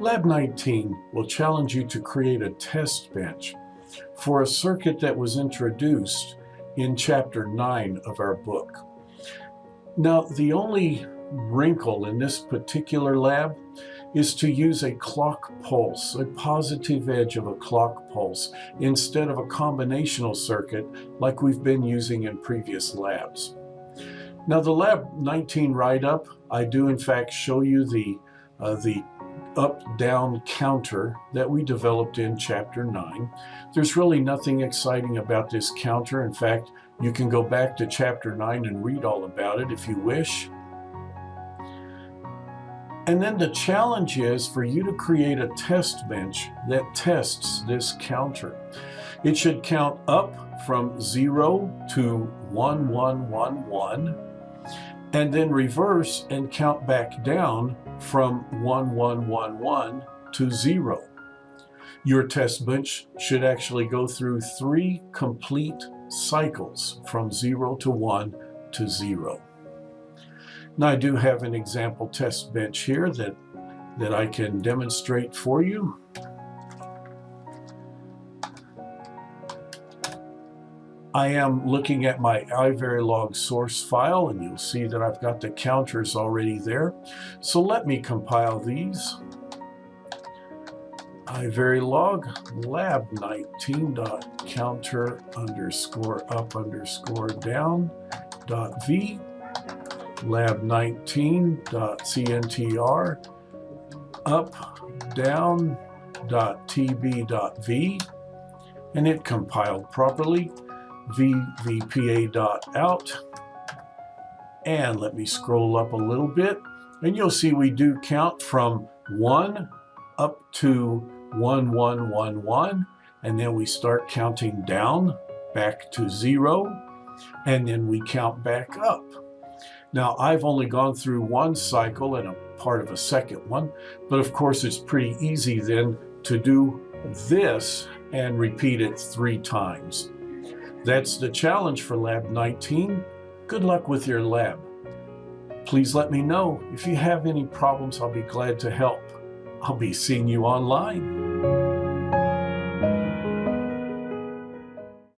Lab 19 will challenge you to create a test bench for a circuit that was introduced in chapter 9 of our book. Now, the only wrinkle in this particular lab is to use a clock pulse, a positive edge of a clock pulse, instead of a combinational circuit like we've been using in previous labs. Now the Lab 19 write-up, I do in fact show you the, uh, the up-down counter that we developed in chapter 9. There's really nothing exciting about this counter. In fact, you can go back to chapter 9 and read all about it if you wish. And then the challenge is for you to create a test bench that tests this counter. It should count up from 0 to 1111 and then reverse and count back down from 1111 to 0. Your test bench should actually go through three complete cycles from 0 to 1 to 0. Now I do have an example test bench here that, that I can demonstrate for you. I am looking at my iVerilog source file and you'll see that I've got the counters already there. So let me compile these. iVerilog lab 19 dot counter underscore up underscore down dot v lab19.cntr up down dot tb dot v and it compiled properly vvpa.out and let me scroll up a little bit and you'll see we do count from 1 up to 1111 and then we start counting down back to 0 and then we count back up now, I've only gone through one cycle and a part of a second one, but of course it's pretty easy then to do this and repeat it three times. That's the challenge for Lab 19. Good luck with your lab. Please let me know. If you have any problems, I'll be glad to help. I'll be seeing you online.